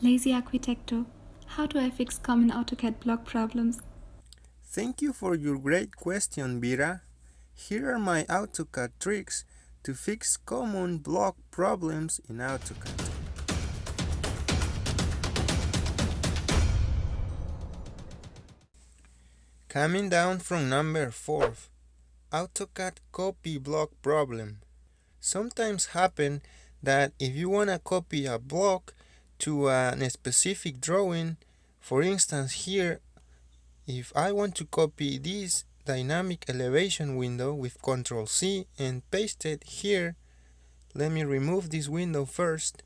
Lazy Arquitecto. How do I fix common AutoCAD block problems? Thank you for your great question, Vera. Here are my AutoCAD tricks to fix common block problems in AutoCAD. Coming down from number 4, AutoCAD copy block problem. Sometimes happen that if you want to copy a block to a specific drawing. For instance, here, if I want to copy this dynamic elevation window with Ctrl C and paste it here, let me remove this window first,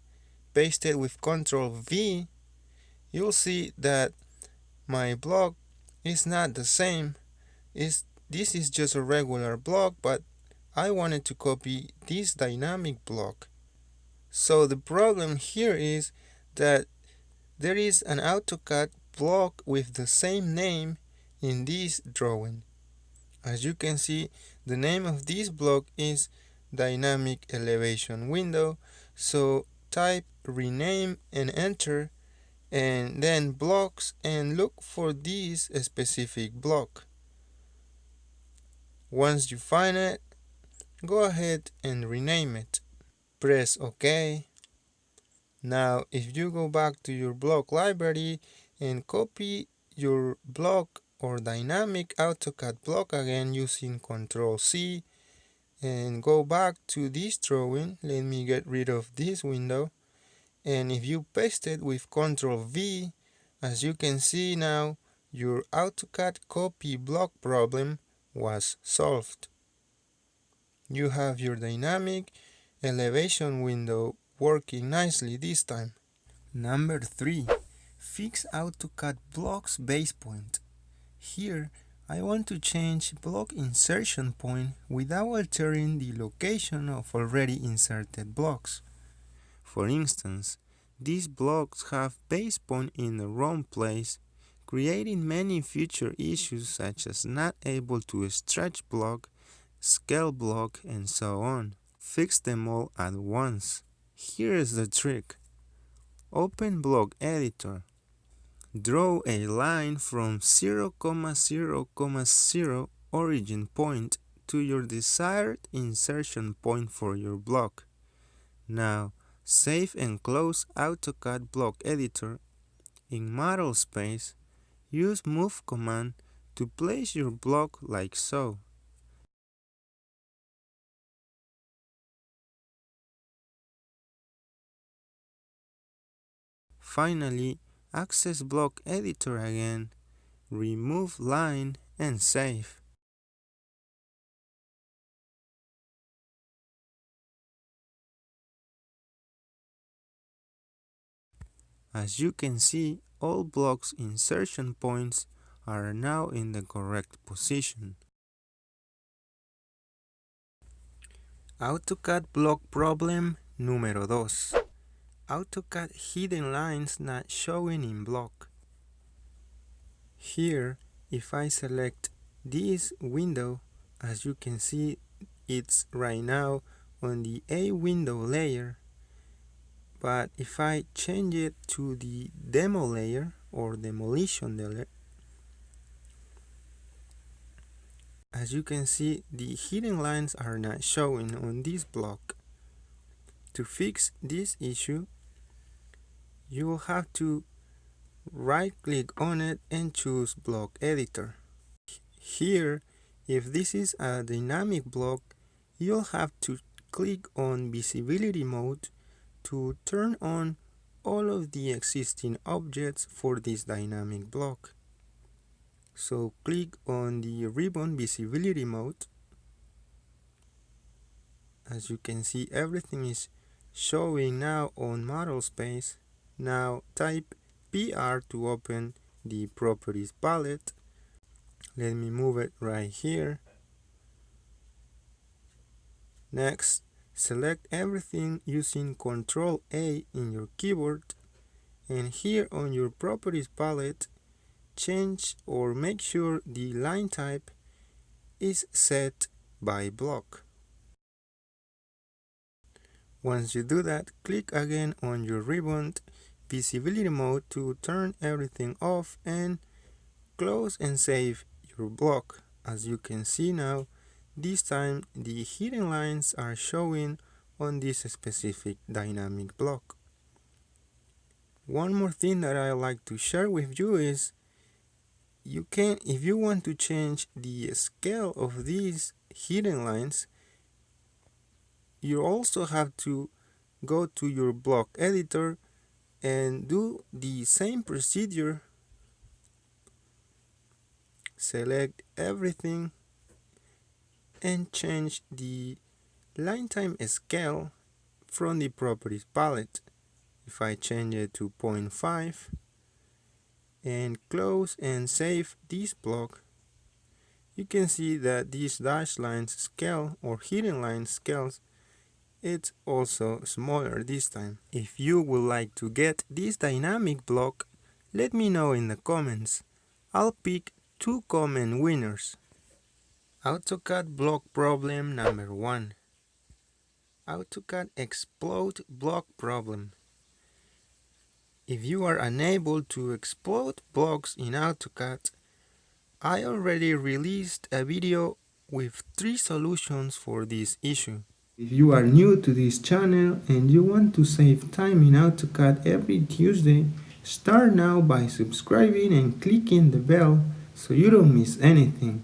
paste it with Ctrl V, you'll see that my block is not the same. It's, this is just a regular block, but I wanted to copy this dynamic block. So the problem here is that there is an AutoCAD block with the same name in this drawing. As you can see, the name of this block is Dynamic Elevation Window. So type rename and enter and then blocks and look for this specific block. Once you find it, go ahead and rename it. Press OK now, if you go back to your block library and copy your block or dynamic AutoCAD block again using Control C and go back to this drawing, let me get rid of this window. And if you paste it with Control V, as you can see now, your AutoCAD copy block problem was solved. You have your dynamic elevation window working nicely this time. Number 3. Fix AutoCAD blocks base point. Here, I want to change block insertion point without altering the location of already inserted blocks. For instance, these blocks have base point in the wrong place, creating many future issues such as not able to stretch block, scale block, and so on. Fix them all at once. Here is the trick. Open Block Editor. Draw a line from 0, 0, 0 origin point to your desired insertion point for your block. Now, save and close AutoCAD Block Editor. In Model Space, use Move command to place your block like so. Finally, access block editor again, remove line and save. As you can see, all blocks insertion points are now in the correct position. AutoCAD block problem número 2. AutoCAD hidden lines not showing in block. Here, if I select this window, as you can see, it's right now on the A window layer. But if I change it to the demo layer or demolition layer, as you can see, the hidden lines are not showing on this block. To fix this issue, you will have to right click on it and choose block editor. Here, if this is a dynamic block, you'll have to click on visibility mode to turn on all of the existing objects for this dynamic block. So click on the ribbon visibility mode. As you can see, everything is showing now on model space now type PR to open the properties palette. Let me move it right here. Next, select everything using Ctrl A in your keyboard and here on your properties palette, change or make sure the line type is set by block. Once you do that, click again on your ribbon visibility mode to turn everything off and close and save your block. As you can see now, this time the hidden lines are showing on this specific dynamic block. One more thing that I like to share with you is you can if you want to change the scale of these hidden lines you also have to go to your block editor and do the same procedure. Select everything and change the line type scale from the properties palette. If I change it to 0.5 and close and save this block you can see that these dashed lines scale or hidden line scales it's also smaller this time. If you would like to get this dynamic block, let me know in the comments. I'll pick two common winners. AutoCAD block problem number 1. AutoCAD explode block problem. If you are unable to explode blocks in AutoCAD, I already released a video with three solutions for this issue. If you are new to this channel and you want to save time in AutoCAD every Tuesday, start now by subscribing and clicking the bell so you don't miss anything.